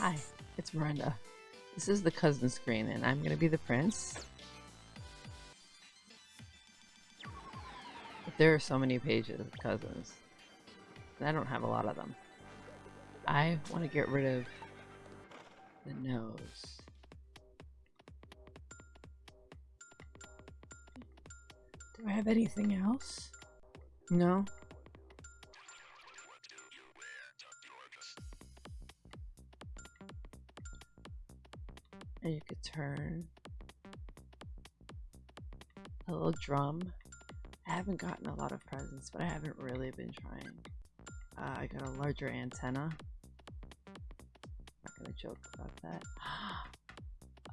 Hi, it's Miranda. This is the cousin screen, and I'm gonna be the prince. But there are so many pages of cousins. And I don't have a lot of them. I want to get rid of the nose. Do I have anything else? No? And you could turn a little drum. I haven't gotten a lot of presents, but I haven't really been trying. Uh, I got a larger antenna. Not gonna joke about that.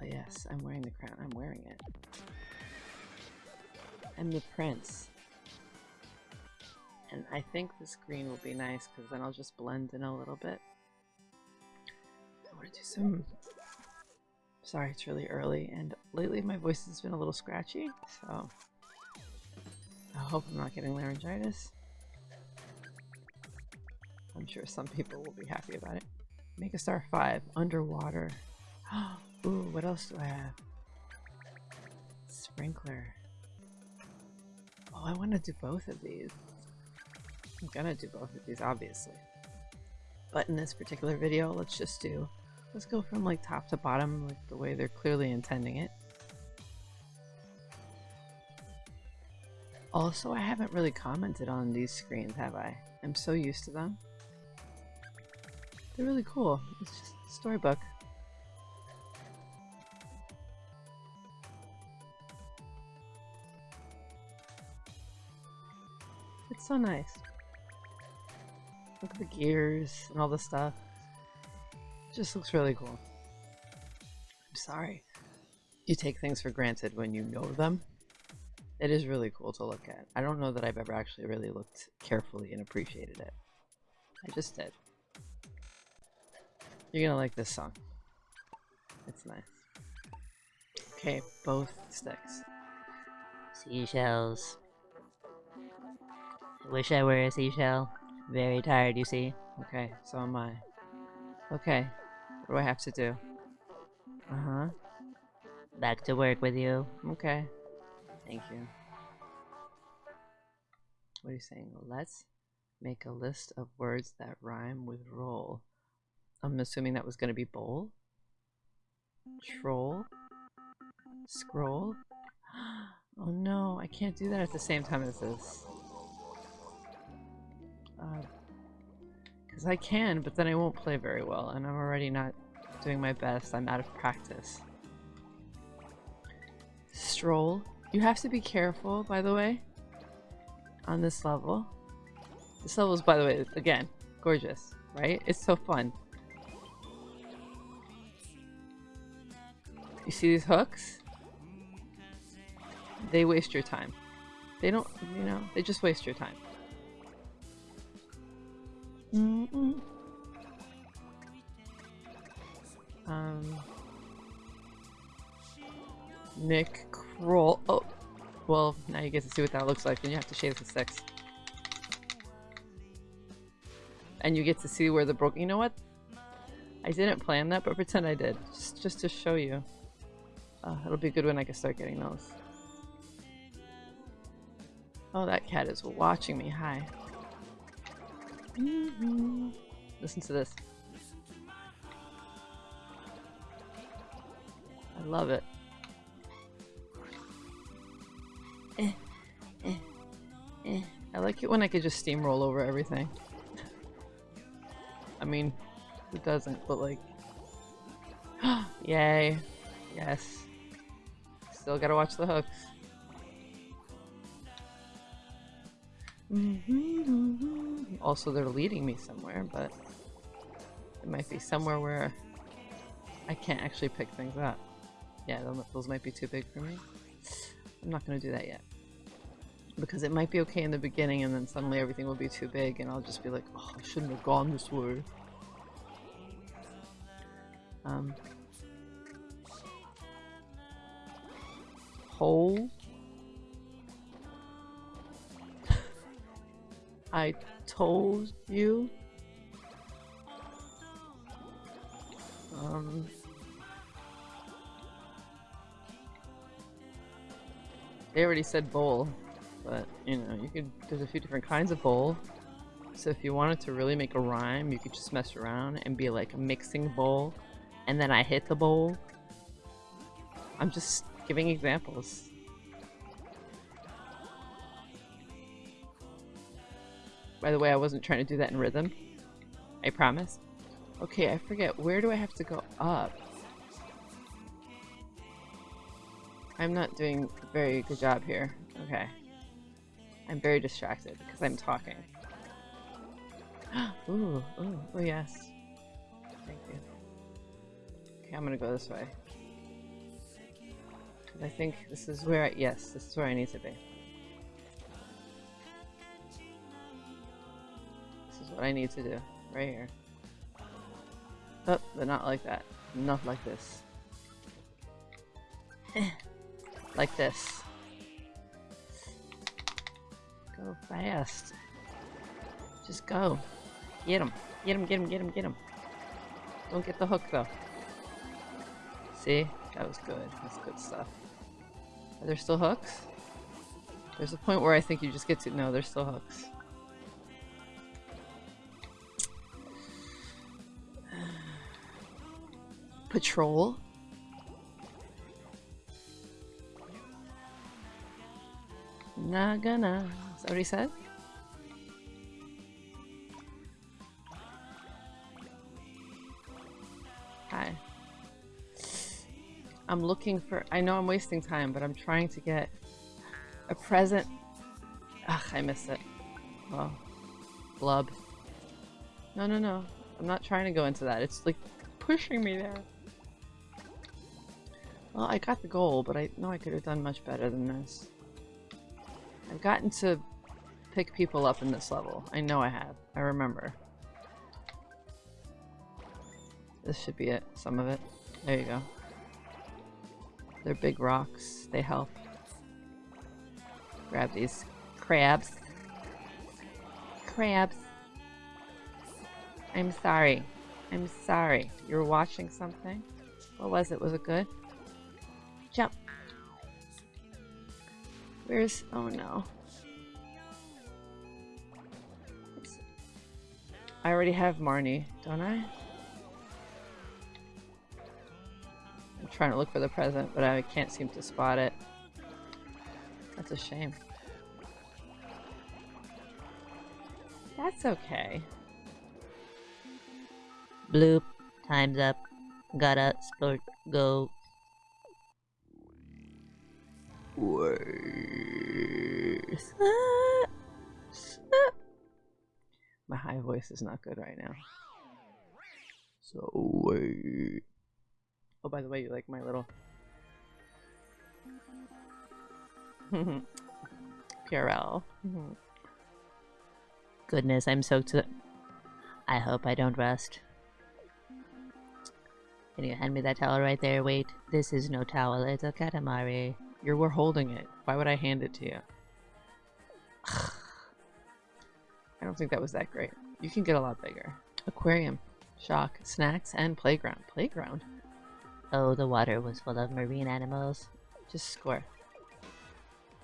oh yes, I'm wearing the crown. I'm wearing it. I'm the prince. And I think this green will be nice because then I'll just blend in a little bit. I want to do some Sorry, it's really early, and lately my voice has been a little scratchy, so I hope I'm not getting laryngitis. I'm sure some people will be happy about it. Make a star 5, underwater. Ooh, what else do I have? Sprinkler. Oh, I want to do both of these. I'm gonna do both of these, obviously. But in this particular video, let's just do Let's go from like top to bottom, like the way they're clearly intending it. Also, I haven't really commented on these screens, have I? I'm so used to them. They're really cool. It's just storybook. It's so nice. Look at the gears and all the stuff just looks really cool. I'm sorry. You take things for granted when you know them. It is really cool to look at. I don't know that I've ever actually really looked carefully and appreciated it. I just did. You're gonna like this song. It's nice. Okay, both sticks. Seashells. Wish I were a seashell. Very tired, you see. Okay, so am I. Okay, what do I have to do? Uh-huh. Back to work with you. Okay. Thank you. What are you saying? Let's make a list of words that rhyme with roll. I'm assuming that was going to be bowl. Troll. Scroll. Oh no, I can't do that at the same time as this. Because I can, but then I won't play very well, and I'm already not doing my best. I'm out of practice. Stroll. You have to be careful, by the way, on this level. This level is, by the way, again, gorgeous, right? It's so fun. You see these hooks? They waste your time. They don't, you know, they just waste your time. Um, Nick Kroll. Oh, well, now you get to see what that looks like, and you have to shave the six. And you get to see where the broke. You know what? I didn't plan that, but pretend I did, just just to show you. Uh, it'll be good when I can start getting those. Oh, that cat is watching me. Hi. Mm -hmm. Listen to this. I love it. Eh, eh, eh. I like it when I could just steamroll over everything. I mean, who doesn't, but like... Yay. Yes. Still gotta watch the hooks. Mm -hmm. Also, they're leading me somewhere, but it might be somewhere where I can't actually pick things up. Yeah, those might be too big for me. I'm not going to do that yet. Because it might be okay in the beginning and then suddenly everything will be too big and I'll just be like, oh, I shouldn't have gone this way. Um, hole I told you. Um, they already said bowl, but you know, you could. There's a few different kinds of bowl. So if you wanted to really make a rhyme, you could just mess around and be like mixing bowl, and then I hit the bowl. I'm just giving examples. By the way, I wasn't trying to do that in rhythm. I promise. Okay, I forget. Where do I have to go up? I'm not doing a very good job here. Okay. I'm very distracted because I'm talking. ooh, ooh, oh yes. Thank you. Okay, I'm gonna go this way. I think this is where I- yes, this is where I need to be. What I need to do. Right here. Oh, but not like that. Not like this. like this. Go fast. Just go. Get him. Get him, get him, get him, get him. Don't get the hook though. See? That was good. That's good stuff. Are there still hooks? There's a point where I think you just get to- no, there's still hooks. Patrol? Not gonna. Is that what he said? Hi. I'm looking for. I know I'm wasting time, but I'm trying to get a present. Ugh, I missed it. Oh. Blub. No, no, no. I'm not trying to go into that. It's like pushing me there. Well, I got the goal, but I know I could have done much better than this. I've gotten to pick people up in this level. I know I have. I remember. This should be it. Some of it. There you go. They're big rocks. They help. Grab these crabs. Crabs. I'm sorry. I'm sorry. You were watching something? What was it? Was it good? Jump. Where's... Oh no. I already have Marnie, don't I? I'm trying to look for the present, but I can't seem to spot it. That's a shame. That's okay. Bloop. Time's up. Gotta sport. Go. Worse. My high voice is not good right now. So wait. Oh, by the way, you like my little PRL. Mhm. Goodness, I'm soaked to. I hope I don't rust. Can you hand me that towel right there? Wait, this is no towel, it's a katamari. You were holding it. Why would I hand it to you? I don't think that was that great. You can get a lot bigger. Aquarium, shock, snacks, and playground. Playground? Oh, the water was full of marine animals. Just score.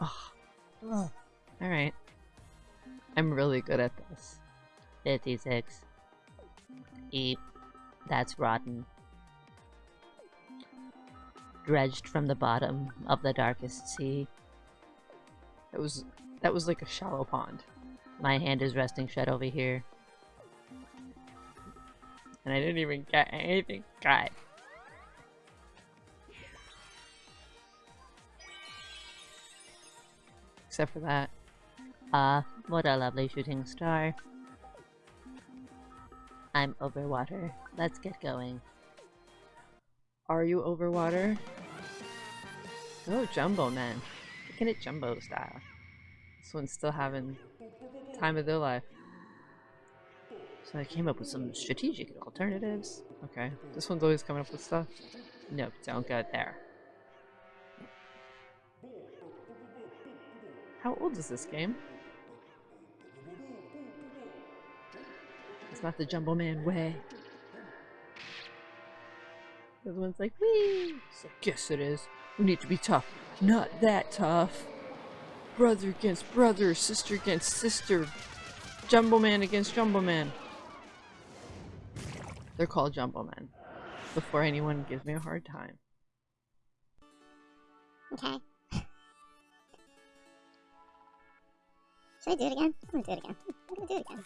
Oh. Alright. I'm really good at this. 56. Eep. That's rotten. Dredged from the bottom of the darkest sea. That was that was like a shallow pond. My hand is resting shut over here. And I didn't even get anything good. Except for that. Ah, what a lovely shooting star. I'm over water. Let's get going. Are you over water? Oh, Jumbo Man. Looking at Jumbo style. This one's still having time of their life. So I came up with some strategic alternatives. Okay. This one's always coming up with stuff. Nope, don't go there. How old is this game? It's not the Jumbo Man way. The one's like, wee! So guess it is. We need to be tough. Not that tough. brother against brother, sister against sister, Jumbo Man against Jumbo Man. They're called Jumbo Men. Before anyone gives me a hard time. Okay. Should I do it again? I'm gonna do it again. I'm gonna do it again.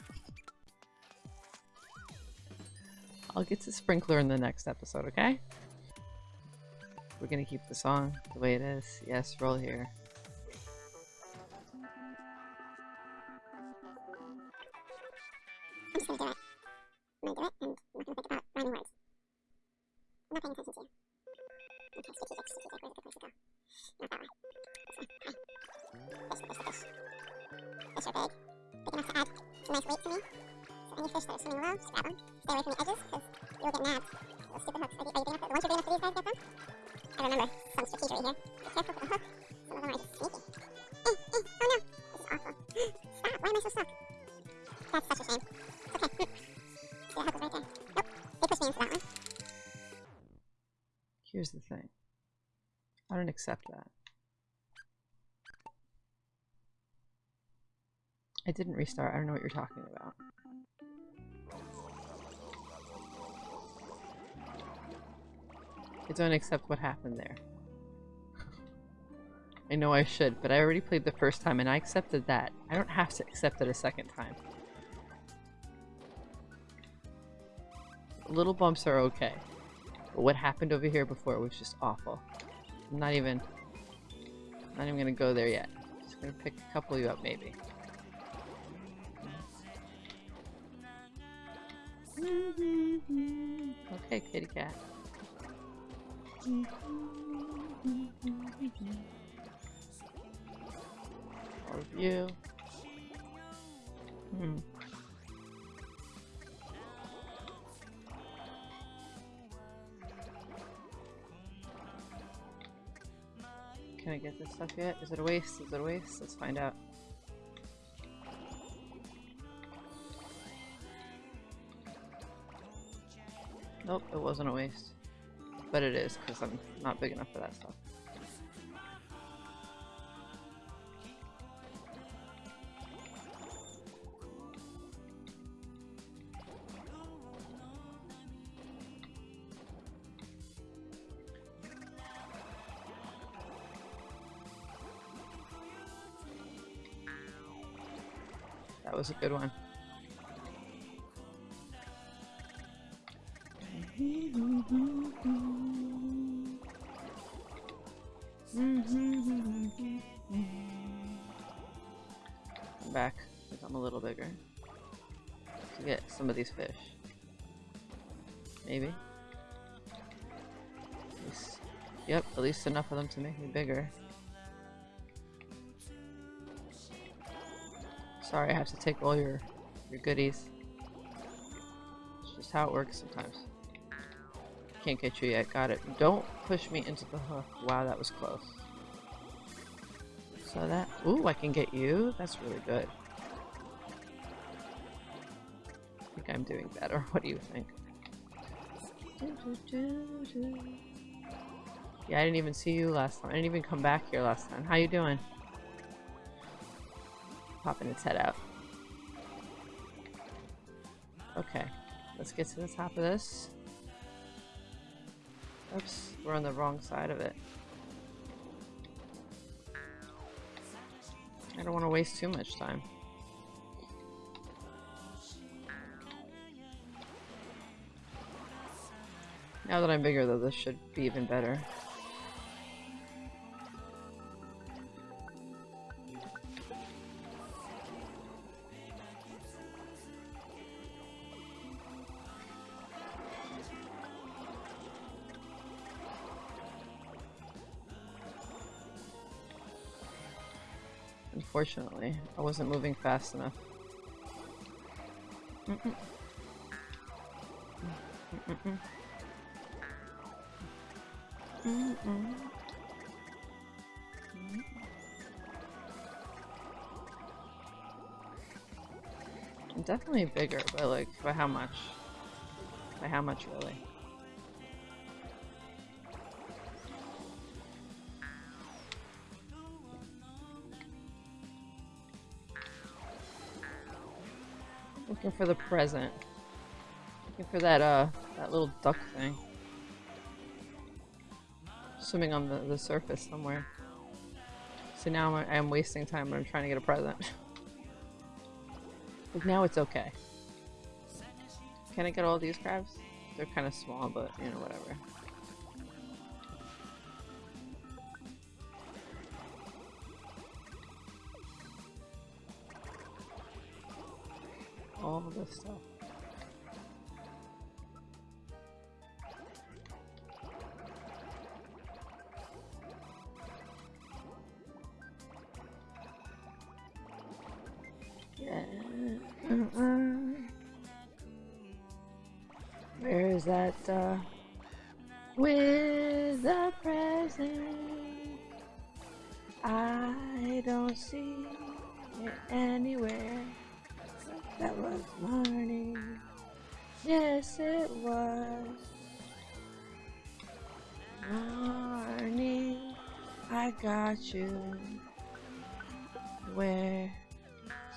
I'll get to Sprinkler in the next episode, okay? We're gonna keep the song the way it is. Yes, roll here. Accept that. I didn't restart. I don't know what you're talking about. I don't accept what happened there. I know I should, but I already played the first time and I accepted that. I don't have to accept it a second time. Little bumps are okay. But what happened over here before was just awful. Not even not even gonna go there yet. Just gonna pick a couple of you up maybe. Okay, kitty cat. All of you. Hmm. Can I get this stuff yet? Is it a waste? Is it a waste? Let's find out. Nope, it wasn't a waste. But it is, because I'm not big enough for that stuff. That was a good one. Come back. Become a little bigger. To get some of these fish. Maybe. At least- Yep, at least enough of them to make me bigger. Sorry, I have to take all your your goodies. It's just how it works sometimes. Can't get you yet. Got it. Don't push me into the hook. Wow, that was close. So that... Ooh, I can get you? That's really good. I think I'm doing better. What do you think? Yeah, I didn't even see you last time. I didn't even come back here last time. How you doing? Popping its head out. Okay, let's get to the top of this. Oops, we're on the wrong side of it. I don't want to waste too much time. Now that I'm bigger though, this should be even better. Unfortunately, I wasn't moving fast enough. Mm-mm. I'm definitely bigger, but like, by how much? By how much, really? Looking for the present. Looking for that, uh, that little duck thing. Swimming on the, the surface somewhere. So now I'm, I'm wasting time when I'm trying to get a present. but now it's okay. Can I get all these crabs? They're kind of small, but, you know, whatever. This stuff. Yeah. Where is that, uh... With the present I don't see it anywhere That was morning Yes, it was. Morning I got you. Where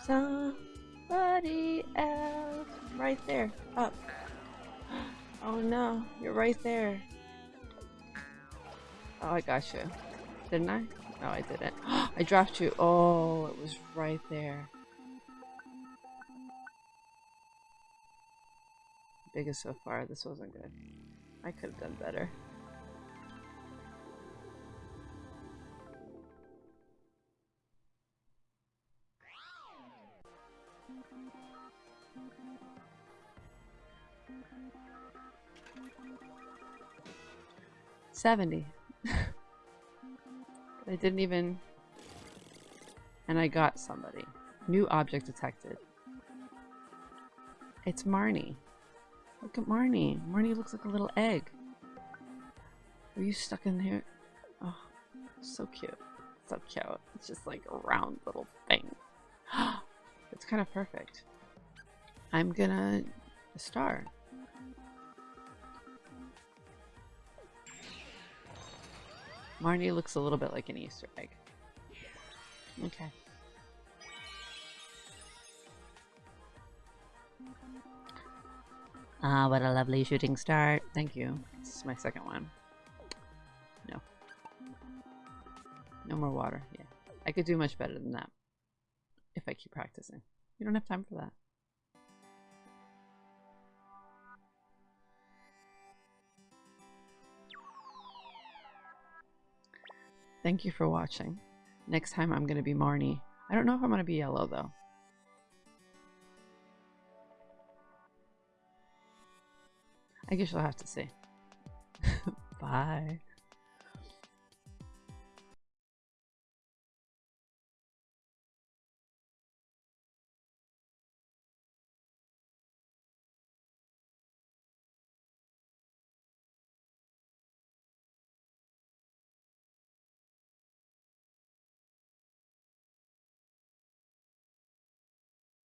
somebody else. Right there. Up. Oh no. You're right there. Oh I got you. Didn't I? No I didn't. I dropped you. Oh it was right there biggest so far this wasn't good I could have done better Seventy. I didn't even... And I got somebody. New object detected. It's Marnie. Look at Marnie. Marnie looks like a little egg. Are you stuck in here? Oh, so cute. So cute. It's just like a round little thing. it's kind of perfect. I'm gonna star. Marnie looks a little bit like an Easter egg. Okay. Ah, what a lovely shooting start. Thank you. This is my second one. No. No more water. Yeah. I could do much better than that. If I keep practicing. You don't have time for that. Thank you for watching. Next time I'm going to be Marnie. I don't know if I'm going to be yellow though. I guess you'll have to see. Bye.